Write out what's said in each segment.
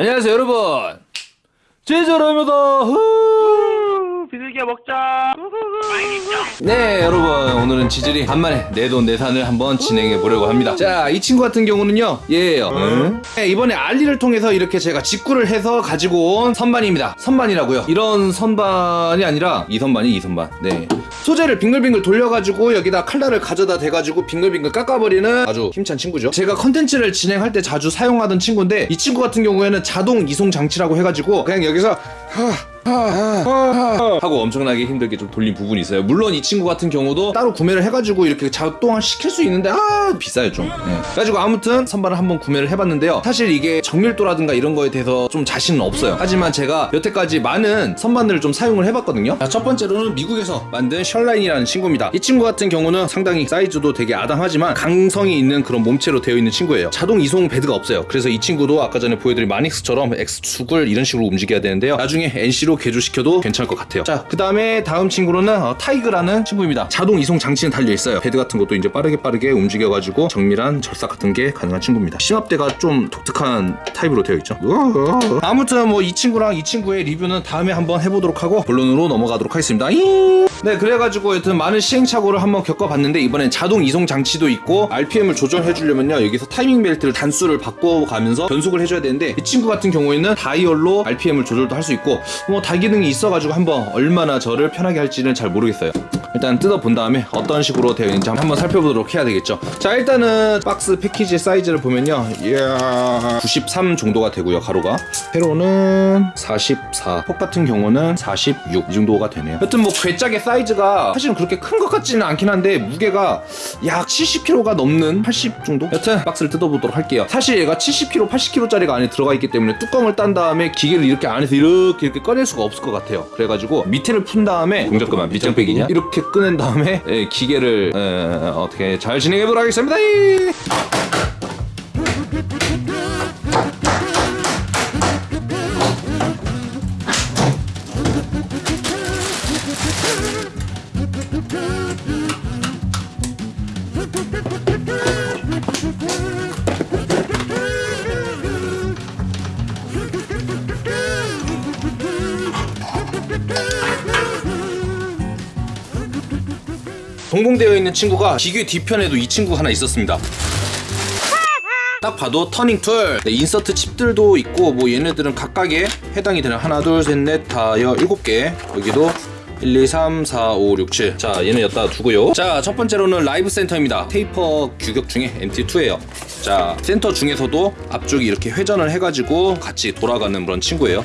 안녕하세요 여러분. 제자로입니다. 비둘기야 먹자. 네 여러분 오늘은 지질이 간만에 내돈내산을 한번 진행해 보려고 합니다. 자 이 친구 같은 경우는요 얘예요. 네, 이번에 알리를 통해서 이렇게 제가 직구를 해서 가지고 온 선반입니다. 선반이라고요. 이런 선반이 아니라 이 선반이 이 선반. 네. 소재를 빙글빙글 돌려가지고 여기다 칼날을 가져다 대가지고 빙글빙글 깎아버리는 아주 힘찬 친구죠. 제가 컨텐츠를 진행할 때 자주 사용하던 친구인데 이 친구 같은 경우에는 자동 이송 장치라고 해가지고 그냥 여기서 하 하고 엄청나게 힘들게 좀 돌린 부분이 있어요. 물론 이 친구 같은 경우도 따로 구매를 해가지고 이렇게 작동을 시킬 수 있는데 아 비싸요 좀. 네. 그래가지고 아무튼 선반을 한번 구매를 해봤는데요. 사실 이게 정밀도라든가 이런 거에 대해서 좀 자신은 없어요. 하지만 제가 여태까지 많은 선반들을 좀 사용을 해봤거든요. 자, 첫 번째로는 미국에서 만든 Sherline이라는 친구입니다. 이 친구 같은 경우는 상당히 사이즈도 되게 아담하지만 강성이 있는 그런 몸체로 되어 있는 친구예요. 자동 이송 베드가 없어요. 그래서 이 친구도 아까 전에 보여드린 마닉스처럼 X축을 이런 식으로 움직여야 되는데요. 나중에 NC로 개조시켜도 괜찮을 것 같아요. 자, 그 다음에 다음 친구로는 어, Taig라는 친구입니다. 자동 이송 장치는 달려 있어요. 베드 같은 것도 이제 빠르게 빠르게 움직여가지고 정밀한 절삭 같은 게 가능한 친구입니다. 심압대가 좀 독특한 타입으로 되어 있죠. 아무튼 뭐 이 친구랑 이 친구의 리뷰는 다음에 한번 해보도록 하고 본론으로 넘어가도록 하겠습니다. 잉! 네, 그래가지고 여튼 많은 시행착오를 한번 겪어봤는데 이번엔 자동 이송 장치도 있고 RPM을 조정해 주려면요 여기서 타이밍 벨트를 단수를 바꿔가면서 변속을 해줘야 되는데 이 친구 같은 경우에는 다이얼로 RPM을 조절도 할 수 있고 뭐 다기능이 있어가지고 한번 얼마나 저를 편하게 할지는 잘 모르겠어요. 일단 뜯어본 다음에 어떤 식으로 되어 있는지 한번 살펴보도록 해야 되겠죠. 자 일단은 박스 패키지 사이즈를 보면요, 이야 93 정도가 되고요 가로가. 세로는 44. 폭 같은 경우는 46 이 정도가 되네요. 여튼 뭐 괴짝의 사이즈가 사실은 그렇게 큰 것 같지는 않긴 한데 무게가 약 70kg가 넘는 80 정도? 여튼 박스를 뜯어보도록 할게요. 사실 얘가 70kg, 80kg짜리가 안에 들어가 있기 때문에 뚜껑을 딴 다음에 기계를 이렇게 안에서 이렇게 이렇게 꺼낼 수가 없을 것 같아요. 그래가지고 밑에를 푼 다음에 동작 그만 밑장 빼기냐? 이렇게 꺼낸 다음에 예, 기계를 에, 어떻게 잘 진행해 보도록 하겠습니다. 동봉되어 있는 친구가 기계 뒤편에도 이 친구 하나 있었습니다. 딱 봐도 turning tool, 네, insert chip들도 있고 뭐 얘네들은 각각에 해당이 되는 하나 둘 셋 넷 다여 일곱 개 여기도 1, 2, 3, 4, 5, 6, 7. 자, 얘는 여기다 두고요. 자, 첫 번째로는 live center입니다. 테이퍼 규격 중에 MT2예요. 자, 센터 중에서도 앞쪽이 이렇게 회전을 해가지고 같이 돌아가는 그런 친구예요.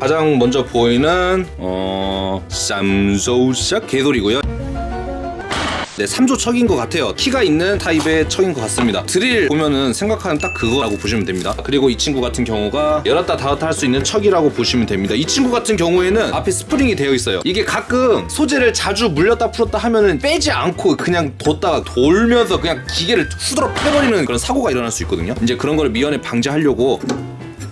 가장 먼저 보이는 어 쌈소샥 개돌이고요. 네, 3조 척인 것 같아요. 키가 있는 타입의 척인 것 같습니다. 드릴 보면은 생각하는 딱 그거라고 보시면 됩니다. 그리고 이 친구 같은 경우가 열었다 닫았다 할 수 있는 척이라고 보시면 됩니다. 이 친구 같은 경우에는 앞에 스프링이 되어 있어요. 이게 가끔 소재를 자주 물렸다 풀었다 하면은 빼지 않고 그냥 뒀다가 돌면서 그냥 기계를 후드러 패버리는 그런 사고가 일어날 수 있거든요. 이제 그런 거를 미연에 방지하려고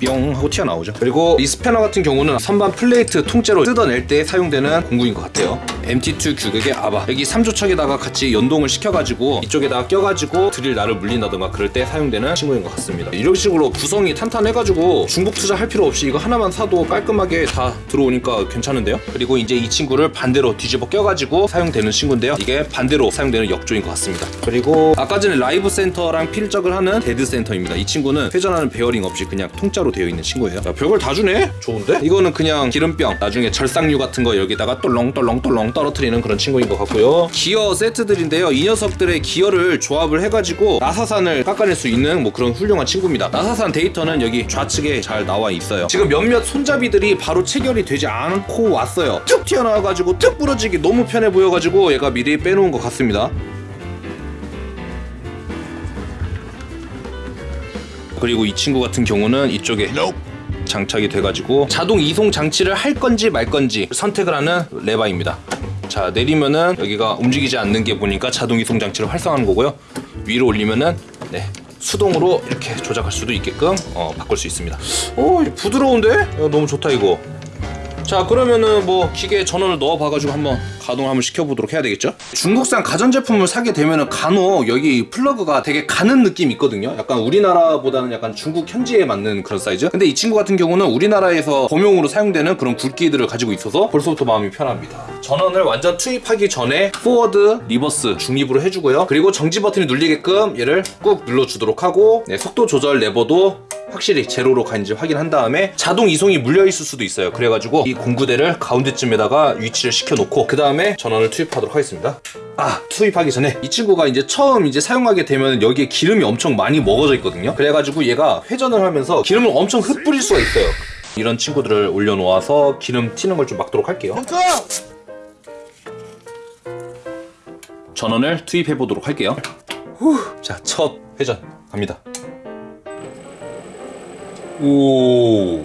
뿅 하고 튀어나오죠. 그리고 이 스패너 같은 경우는 선반 플레이트 통째로 뜯어낼 때 사용되는 공구인 것 같아요. MT2 규격의 아바. 여기 3조척에다가 같이 연동을 시켜가지고 이쪽에다가 껴가지고 드릴 날을 물린다던가 그럴 때 사용되는 친구인 것 같습니다. 이런 식으로 구성이 탄탄해가지고 중복 투자할 필요 없이 이거 하나만 사도 깔끔하게 다 들어오니까 괜찮은데요? 그리고 이제 이 친구를 반대로 뒤집어 껴가지고 사용되는 친구인데요. 이게 반대로 사용되는 역조인 것 같습니다. 그리고 아까 전에 live center랑 필적을 하는 dead center입니다. 이 친구는 회전하는 베어링 없이 그냥 통짜로 되어 있는 친구예요. 자, 별걸 다 주네? 좋은데? 이거는 그냥 기름병 나중에 절삭유 같은 거 여기다가 똘렁똘렁똘렁 떨어뜨리는 그런 친구인 것 같고요. 기어 세트들인데요. 이 녀석들의 기어를 조합을 해가지고 나사산을 깎아낼 수 있는 뭐 그런 훌륭한 친구입니다. 나사산 데이터는 여기 좌측에 잘 나와 있어요. 지금 몇몇 손잡이들이 바로 체결이 되지 않고 왔어요. 툭 튀어나와가지고 툭 부러지기 너무 편해 보여가지고 얘가 미리 빼놓은 것 같습니다 그리고 이 친구 같은 경우는 이쪽에 장착이 돼가지고 자동 이송 장치를 할 건지 말 건지 선택을 하는 레바입니다. 자 내리면은 여기가 움직이지 않는 게 보니까 자동 이송 장치를 활성화하는 거고요. 위로 올리면은 네 수동으로 이렇게 조작할 수도 있게끔 어, 바꿀 수 있습니다. 오 부드러운데? 야, 너무 좋다 이거. 자 그러면은 뭐 기계 전원을 넣어 봐가지고 한번 가동 한번 시켜보도록 해야 되겠죠? 중국산 가전제품을 사게 되면은 간혹 여기 플러그가 되게 가는 느낌이 있거든요. 약간 우리나라보다는 약간 중국 현지에 맞는 그런 사이즈. 근데 이 친구 같은 경우는 우리나라에서 범용으로 사용되는 그런 굵기들을 가지고 있어서 벌써부터 마음이 편합니다. 전원을 완전 투입하기 전에 forward, reverse 중립으로 해주고요. 그리고 정지 버튼이 눌리게끔 얘를 꾹 눌러주도록 하고 네, 속도 조절 레버도 확실히 제로로 가는지 확인한 다음에 자동 이송이 물려 있을 수도 있어요. 그래가지고 이 공구대를 가운데쯤에다가 위치를 시켜놓고 그 다음에 전원을 투입하도록 하겠습니다. 아 투입하기 전에 이 친구가 이제 처음 이제 사용하게 되면 여기에 기름이 엄청 많이 먹어져 있거든요. 그래가지고 얘가 회전을 하면서 기름을 엄청 흩뿌릴 수가 있어요. 이런 친구들을 올려놓아서 기름 튀는 걸 좀 막도록 할게요. 전원을 투입해 보도록 할게요. 후, 자, 첫 회전 갑니다. 오,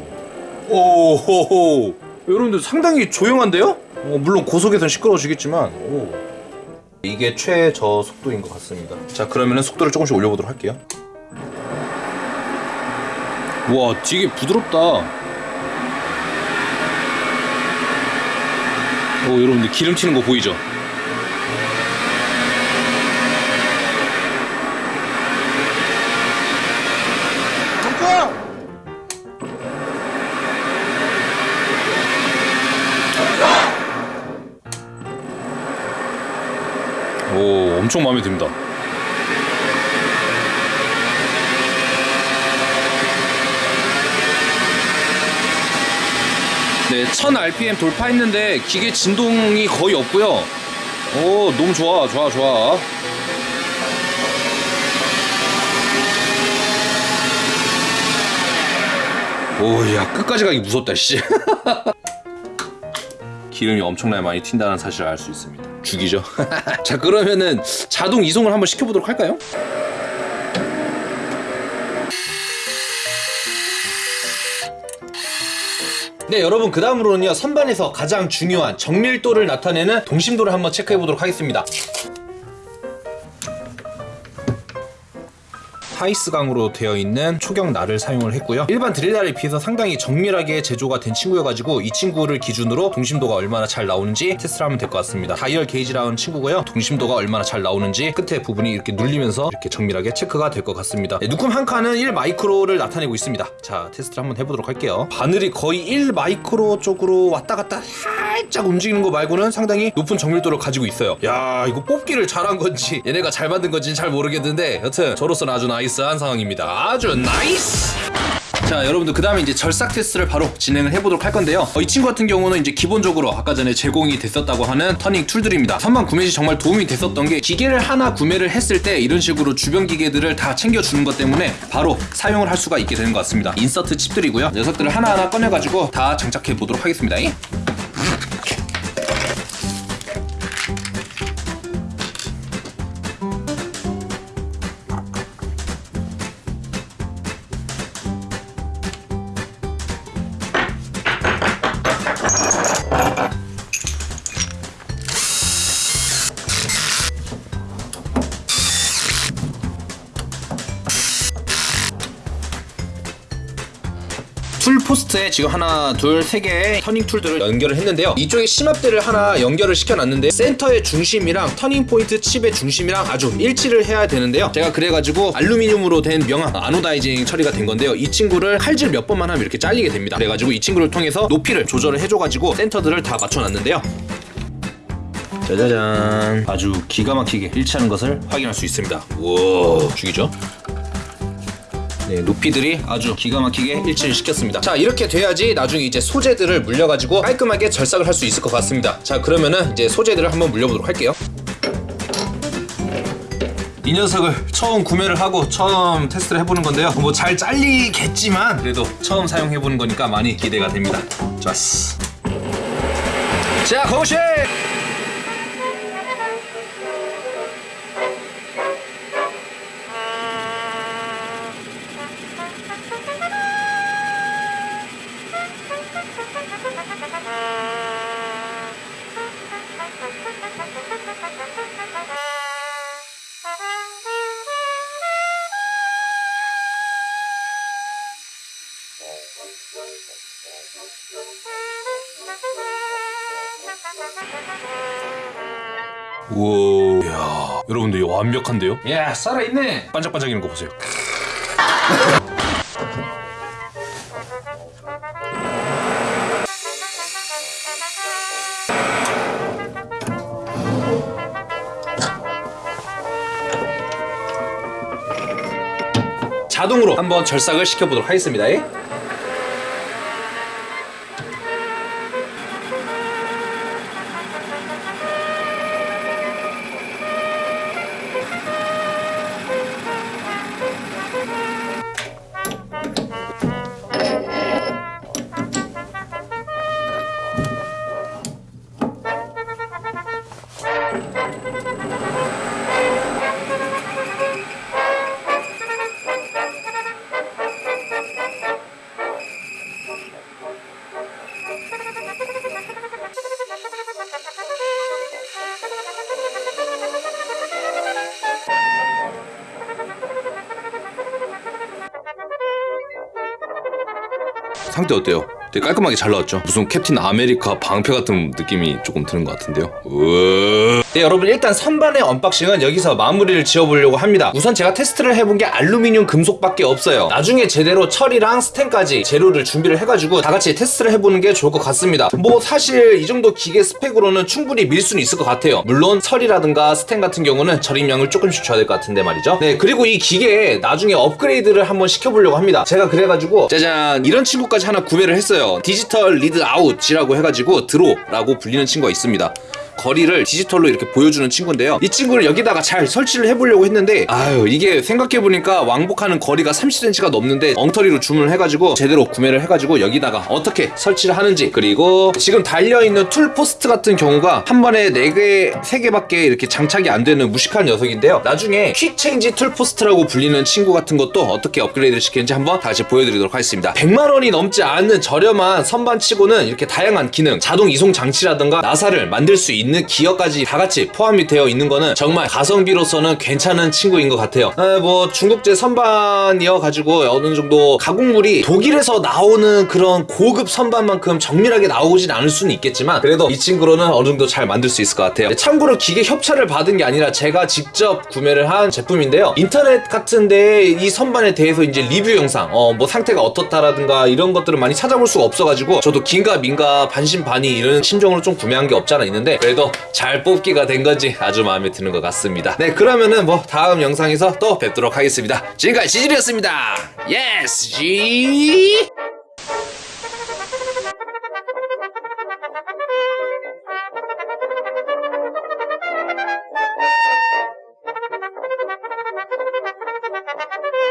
오호호. 여러분들 상당히 조용한데요? 어, 물론 고속에선 시끄러워지겠지만, 오. 이게 최저 속도인 것 같습니다. 자, 그러면은 속도를 조금씩 올려보도록 할게요. 와, 되게 부드럽다. 오, 여러분들 기름 튀는 거 보이죠? 엄청 마음에 듭니다. 네, 1000rpm 돌파했는데 기계 진동이 거의 없고요. 오, 너무 좋아, 좋아, 좋아. 오, 야, 끝까지 가기 무섭다, 씨. 기름이 엄청나게 많이 튄다는 사실을 알 수 있습니다. 죽이죠. 자, 그러면은 자동 이송을 한번 시켜보도록 할까요? 네 여러분 그 다음으로는요 선반에서 가장 중요한 정밀도를 나타내는 동심도를 한번 체크해 보도록 하겠습니다 하이스강으로 되어 있는 초경 날을 사용을 했고요. 일반 드릴날에 비해서 상당히 정밀하게 제조가 된 친구여가지고 이 친구를 기준으로 동심도가 얼마나 잘 나오는지 테스트를 하면 될 것 같습니다. 다이얼 게이지라는 친구고요. 동심도가 얼마나 잘 나오는지 끝에 부분이 이렇게 눌리면서 이렇게 정밀하게 체크가 될 것 같습니다. 네, 눈금 한 칸은 1 마이크로를 나타내고 있습니다. 자 테스트를 한번 해보도록 할게요. 바늘이 거의 1 마이크로 쪽으로 왔다 갔다 살짝 움직이는 거 말고는 상당히 높은 정밀도를 가지고 있어요. 야 이거 뽑기를 잘한 건지 얘네가 잘 만든 건지는 잘 모르겠는데 여튼 저로서는 아주 nice 한 상황입니다. 아주 nice! 자 여러분들 그 다음에 이제 절삭 테스트를 바로 진행을 해보도록 할 건데요. 어, 이 친구 같은 경우는 이제 기본적으로 아까 전에 제공이 됐었다고 하는 turning tool들입니다. 선반 구매 시 정말 도움이 됐었던 게 기계를 하나 구매를 했을 때 이런 식으로 주변 기계들을 다 챙겨주는 것 때문에 바로 사용을 할 수가 있게 되는 것 같습니다. insert 칩들이고요. 녀석들을 하나하나 꺼내가지고 다 장착해 보도록 하겠습니다 tool post에 지금 하나, 둘, 세 개의 turning tool들을 연결을 했는데요. 이쪽에 심압대를 하나 연결을 시켜놨는데 센터의 중심이랑 turning point 칩의 중심이랑 아주 일치를 해야 되는데요. 제가 그래가지고 알루미늄으로 된 명함 anodizing 처리가 된 건데요. 이 친구를 칼질 몇 번만 하면 이렇게 잘리게 됩니다. 그래가지고 이 친구를 통해서 높이를 조절을 해줘가지고 센터들을 다 맞춰놨는데요. 짜자잔 아주 기가 막히게 일치하는 것을 확인할 수 있습니다. 우와 죽이죠? 네, 높이들이 아주 기가 막히게 일치를 시켰습니다. 자, 이렇게 돼야지 나중에 이제 소재들을 물려가지고 깔끔하게 절삭을 할 수 있을 것 같습니다. 자, 그러면은 이제 소재들을 한번 물려보도록 할게요. 이 녀석을 처음 구매를 하고 처음 테스트를 해보는 건데요. 뭐 잘 잘리겠지만 그래도 처음 사용해보는 거니까 많이 기대가 됩니다. 좋았어. 자, 고고씨! 우와 이야. 여러분들 완벽한데요? 야 살아있네 반짝반짝이는 거 보세요 자동으로 한번 절삭을 시켜보도록 하겠습니다 상태 어때요? 되게 깔끔하게 잘 나왔죠? 무슨 캡틴 아메리카 방패 같은 느낌이 조금 드는 것 같은데요? 우와. 네 여러분 일단 선반의 unboxing은 여기서 마무리를 지어보려고 합니다. 우선 제가 테스트를 해본 게 알루미늄 금속밖에 없어요. 나중에 제대로 철이랑 스텐까지 재료를 준비를 해가지고 다 같이 테스트를 해보는 게 좋을 것 같습니다. 뭐 사실 이 정도 기계 스펙으로는 충분히 밀 수는 있을 것 같아요. 물론 철이라든가 스텐 같은 경우는 절입량을 조금씩 줘야 될 것 같은데 말이죠. 네 그리고 이 기계에 나중에 업그레이드를 한번 시켜보려고 합니다. 제가 그래가지고 짜잔 이런 친구까지 하나 구매를 했어요. digital read out이라고 해가지고 DRO라고 불리는 친구가 있습니다 거리를 디지털로 이렇게 보여주는 친구인데요. 이 친구를 여기다가 잘 설치를 해보려고 했는데 아유 이게 생각해보니까 왕복하는 거리가 30cm가 넘는데 엉터리로 주문을 해가지고 제대로 구매를 해가지고 여기다가 어떻게 설치를 하는지 그리고 지금 달려있는 tool post 같은 경우가 한 번에 4개, 3개밖에 이렇게 장착이 안 되는 무식한 녀석인데요. 나중에 quick change tool post라고 불리는 친구 같은 것도 어떻게 업그레이드를 시키는지 한번 다시 보여드리도록 하겠습니다. 100만 원이 넘지 않는 저렴한 선반치고는 이렇게 다양한 기능, 자동 이송 장치라든가 나사를 만들 수 있는 기어까지 다 같이 포함이 되어 있는 거는 정말 가성비로서는 괜찮은 친구인 것 같아요. 에, 뭐 중국제 선반이어 가지고 어느 정도 가공물이 독일에서 나오는 그런 고급 선반만큼 정밀하게 나오진 않을 수는 있겠지만 그래도 이 친구로는 어느 정도 잘 만들 수 있을 것 같아요. 참고로 기계 협찬을 받은 게 아니라 제가 직접 구매를 한 제품인데요. 인터넷 같은데 이 선반에 대해서 이제 리뷰 영상, 어, 뭐 상태가 어떻다라든가 이런 것들을 많이 찾아볼 수가 없어가지고 저도 긴가 민가 반신반의 이런 심정으로 좀 구매한 게 없잖아 있는데 그래도 잘 뽑기가 된 건지 아주 마음에 드는 것 같습니다. 네, 그러면은 뭐 다음 영상에서 또 뵙도록 하겠습니다. 지금까지 지질이었습니다. 예스, 지.